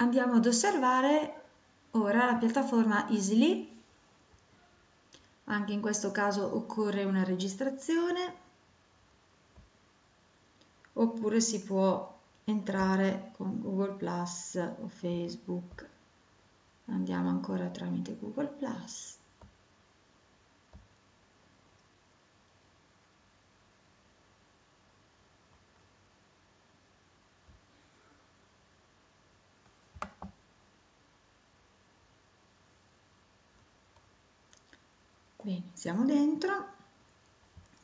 andiamo ad osservare ora la piattaforma Easily anche in questo caso occorre una registrazione. Oppure si può entrare con Google Plus o Facebook. Andiamo ancora tramite Google Plus Bene, siamo dentro.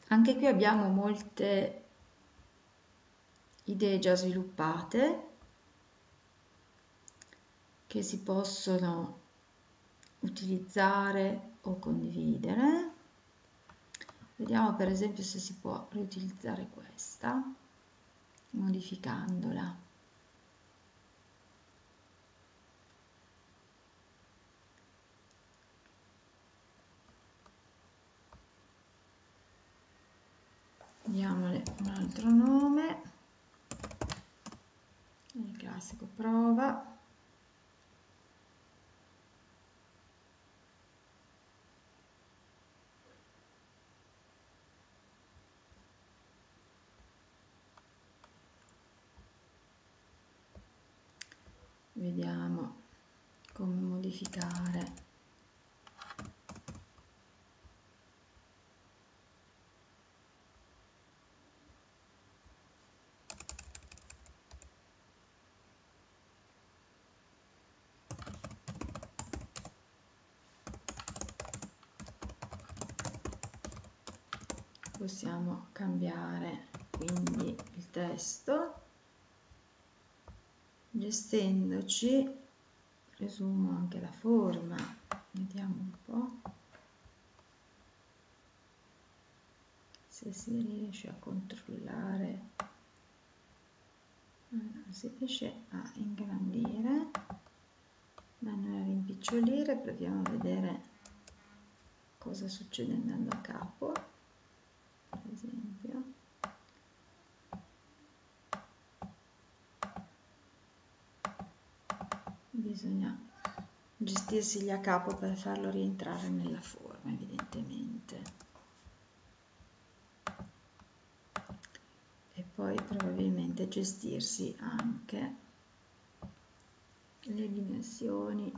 Anche qui abbiamo molte idee già sviluppate che si possono utilizzare o condividere. Vediamo per esempio se si può riutilizzare questa modificandola. diamole un altro nome il classico prova. Vediamo come modificare possiamo cambiare quindi il testo gestendoci presumo anche la forma vediamo un po' se si riesce a controllare allora, si riesce a ingrandire ma non a rimpicciolire proviamo a vedere cosa succede andando a capo per esempio bisogna gestirsi a capo per farlo rientrare nella forma evidentemente. E poi probabilmente gestirsi anche le dimensioni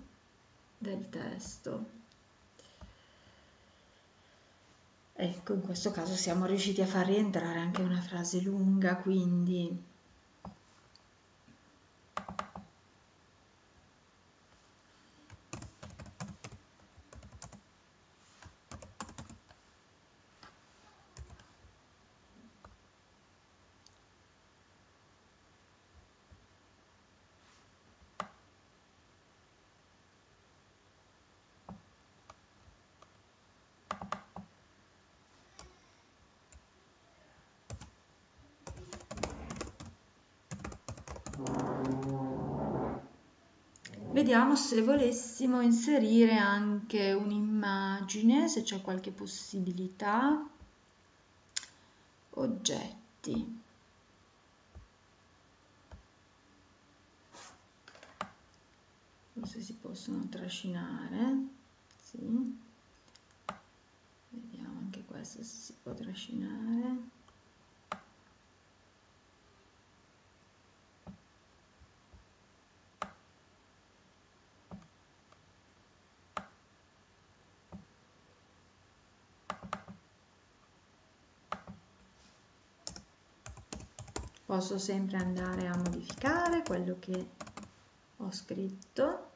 del testo. Ecco, in questo caso siamo riusciti a far rientrare anche una frase lunga, quindi Vediamo se volessimo inserire anche un'immagine, se c'è qualche possibilità. Oggetti. Forse si possono trascinare. Sì. Vediamo anche questo se si può trascinare. Posso sempre andare a modificare quello che ho scritto.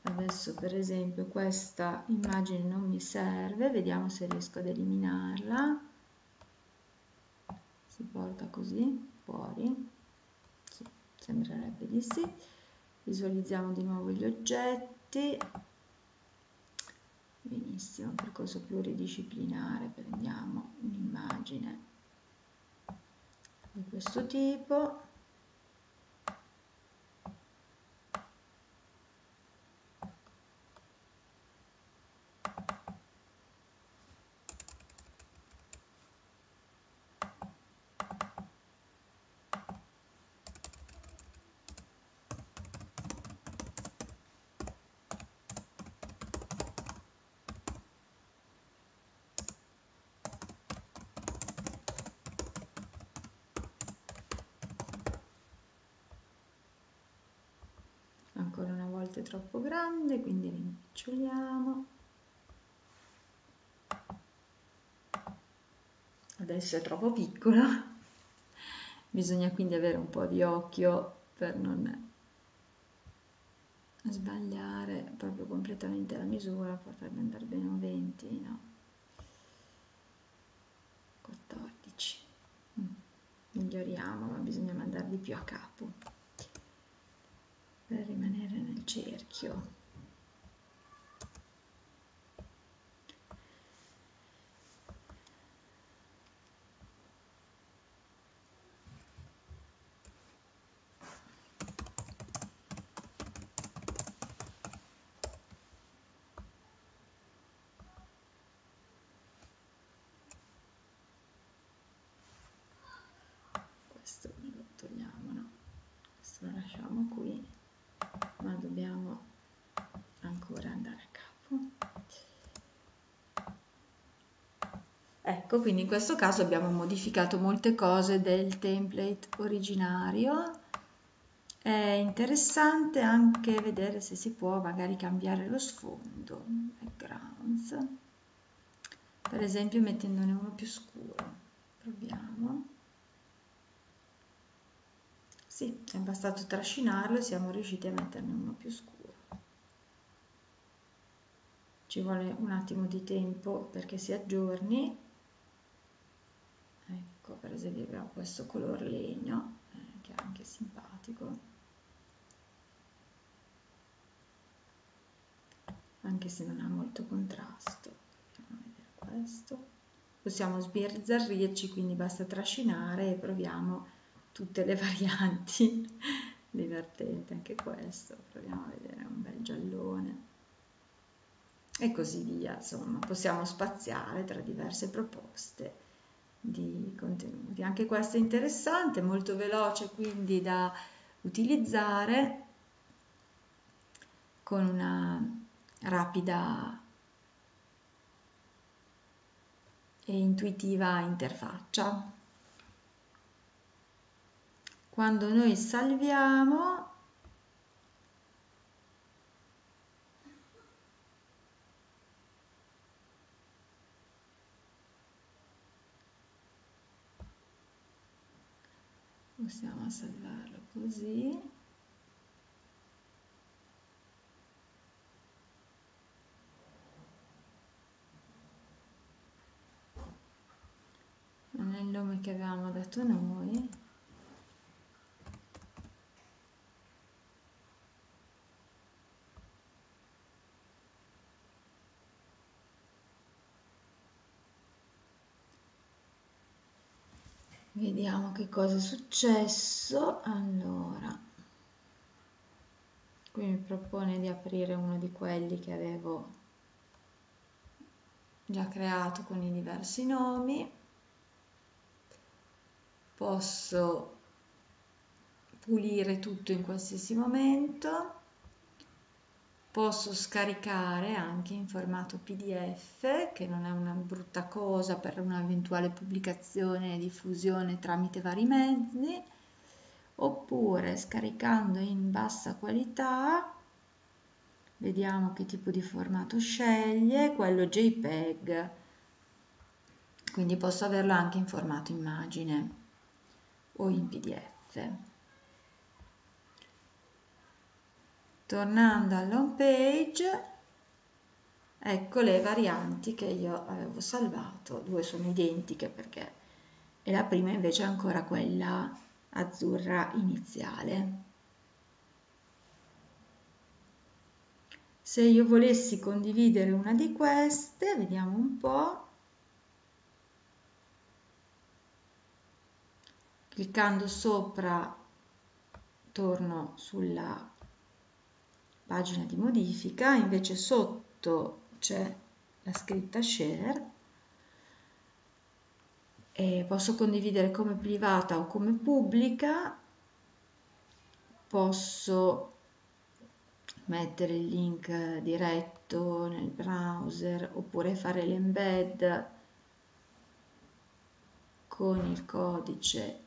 Adesso per esempio questa immagine non mi serve vediamo se riesco ad eliminarla. Si porta così fuori. Sì, sembrerebbe di sì. Visualizziamo di nuovo gli oggetti benissimo percorso pluridisciplinare prendiamo un'immagine di questo tipo volte troppo grande quindi rimpiccioliamo adesso è troppo piccola bisogna quindi avere un po' di occhio per non sbagliare proprio completamente la misura potrebbe andare bene un 20 no? 14 mm. miglioriamo ma bisogna mandarli più a capo per rimanere cerchio Ecco, quindi in questo caso abbiamo modificato molte cose del template originario. È interessante anche vedere se si può magari cambiare lo sfondo, backgrounds, per esempio mettendone uno più scuro. Proviamo. Sì, è bastato trascinarlo e siamo riusciti a metterne uno più scuro. Ci vuole un attimo di tempo perché si aggiorni ecco per esempio abbiamo questo color legno eh, che è anche simpatico. Anche se non ha molto contrasto questo. Possiamo sbizzarrirci quindi basta trascinare e proviamo tutte le varianti. Divertente anche questo proviamo a vedere un bel giallone. E così via insomma possiamo spaziare tra diverse proposte di contenuti. Anche questo è interessante, molto veloce quindi da utilizzare con una rapida e intuitiva interfaccia. Quando noi salviamo possiamo salvarlo così. Non nome che avevamo dato noi vediamo che cosa è successo. Allora qui mi propone di aprire uno di quelli che avevo già creato con i diversi nomi. Posso pulire tutto in qualsiasi momento posso scaricare anche in formato pdf che non è una brutta cosa per un'eventuale pubblicazione e diffusione tramite vari mezzi oppure scaricando in bassa qualità vediamo che tipo di formato sceglie quello jpeg. Quindi posso averlo anche in formato immagine o in pdf tornando all'home page ecco le varianti che io avevo salvato. Due sono identiche perché e la prima invece è ancora quella azzurra iniziale. Se io volessi condividere una di queste vediamo un po' cliccando sopra torno sulla pagina di modifica, invece sotto c'è la scritta share. E posso condividere come privata o come pubblica, posso mettere il link diretto nel browser oppure fare l'embed con il codice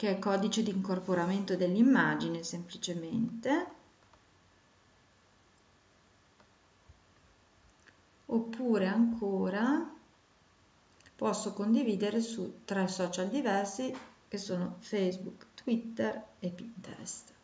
che è codice di incorporamento dell'immagine semplicemente oppure ancora posso condividere su tre social diversi che sono Facebook, Twitter e Pinterest.